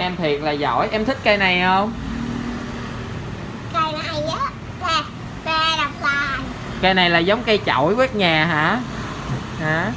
em thiệt là giỏi. Em thích cây này không? Cây này á là cây đọc vàng. Cây này là giống cây chổi quét nhà hả? Hả?